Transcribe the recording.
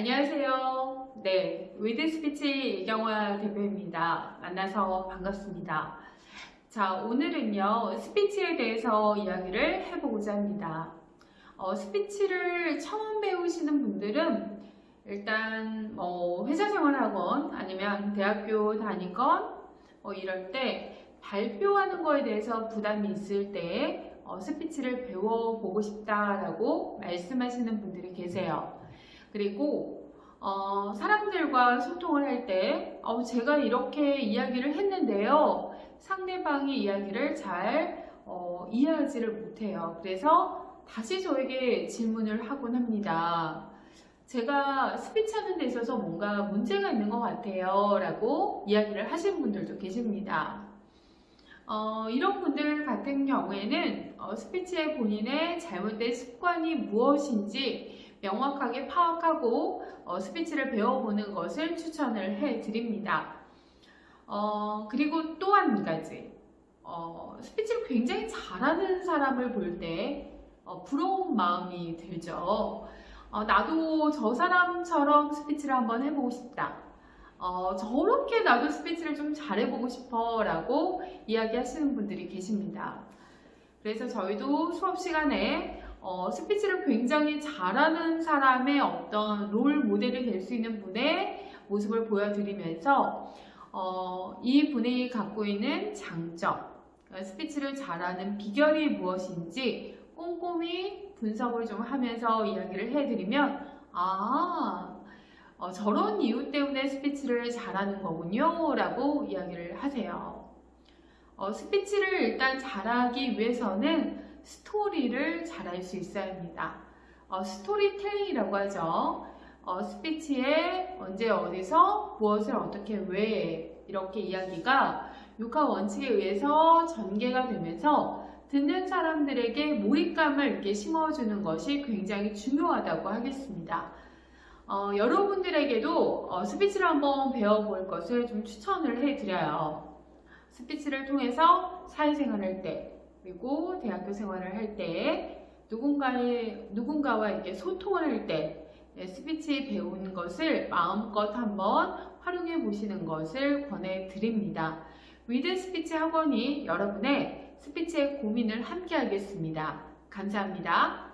안녕하세요. 네, 위드 스피치 이경화 대표입니다. 만나서 반갑습니다. 자, 오늘은요, 스피치에 대해서 이야기를 해보고자 합니다. 어, 스피치를 처음 배우시는 분들은 일단 뭐 회사 생활하건 아니면 대학교 다니건 뭐 이럴 때 발표하는 거에 대해서 부담이 있을 때 어, 스피치를 배워보고 싶다라고 말씀하시는 분들이 계세요. 그리고 어, 사람들과 소통을 할 때 어, 제가 이렇게 이야기를 했는데요. 상대방이 이야기를 잘 어, 이해하지를 못해요. 그래서 다시 저에게 질문을 하곤 합니다. 제가 스피치 하는 데 있어서 뭔가 문제가 있는 것 같아요. 라고 이야기를 하신 분들도 계십니다. 어, 이런 분들 같은 경우에는 어, 스피치의 본인의 잘못된 습관이 무엇인지 명확하게 파악하고 어, 스피치를 배워보는 것을 추천을 해드립니다. 어, 그리고 또 한 가지 어, 스피치를 굉장히 잘하는 사람을 볼때 어, 부러운 마음이 들죠. 어, 나도 저 사람처럼 스피치를 한번 해보고 싶다. 어, 저렇게 나도 스피치를 좀 잘해보고 싶어 라고 이야기하시는 분들이 계십니다. 그래서 저희도 수업 시간에 어, 스피치를 굉장히 잘하는 사람의 어떤 롤 모델이 될 수 있는 분의 모습을 보여드리면서 어, 이 분이 갖고 있는 장점, 스피치를 잘하는 비결이 무엇인지 꼼꼼히 분석을 좀 하면서 이야기를 해드리면 아 어, 저런 이유 때문에 스피치를 잘하는 거군요 라고 이야기를 하세요. 어, 스피치를 일단 잘하기 위해서는 스토리를 잘할 수 있어야 합니다. 어, 스토리텔링이라고 하죠. 어, 스피치에 언제 어디서 무엇을 어떻게 왜 이렇게 이야기가 육하 원칙에 의해서 전개가 되면서 듣는 사람들에게 몰입감을 이렇게 심어주는 것이 굉장히 중요하다고 하겠습니다. 어, 여러분들에게도 어, 스피치를 한번 배워볼 것을 좀 추천을 해드려요. 스피치를 통해서 사회생활을 할 때, 그리고 대학교 생활을 할 때, 누군가의, 누군가와 이렇게 소통을 할 때, 네, 스피치 배우는 것을 마음껏 한번 활용해 보시는 것을 권해드립니다. 위드 스피치 학원이 여러분의 스피치의 고민을 함께 하겠습니다. 감사합니다.